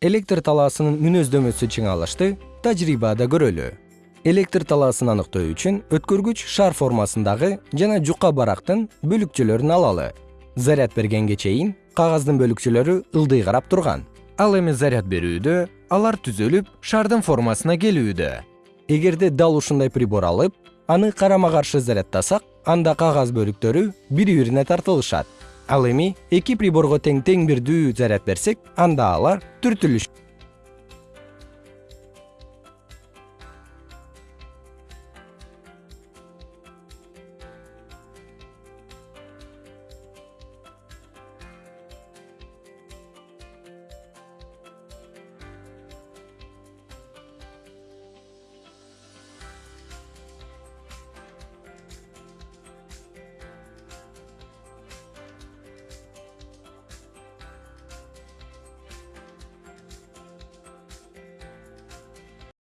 электр талаасынын мүнөздөмөсү чыңалышты тажрыйбада көрөлү. Электр талаасын аныктоо үчүн өткөргүч шар формасындагы жана жука барактын бөлүкчөлөрүн алалы. Заряд бергенге чейин кагаздын бөлүкчөлөрү ылдый карап турган. Ал эми заряд берүүдө алар түзөлүп шардын формасына келүүдө. Эгерде дал ушундай прибор алып аны карама каршы зарядтасак анда кагаз бөлүктөрү бири бирине тартылышат ал эми эки приборго тең тең бирдүү заряд берсек анда алар түртүлүшөт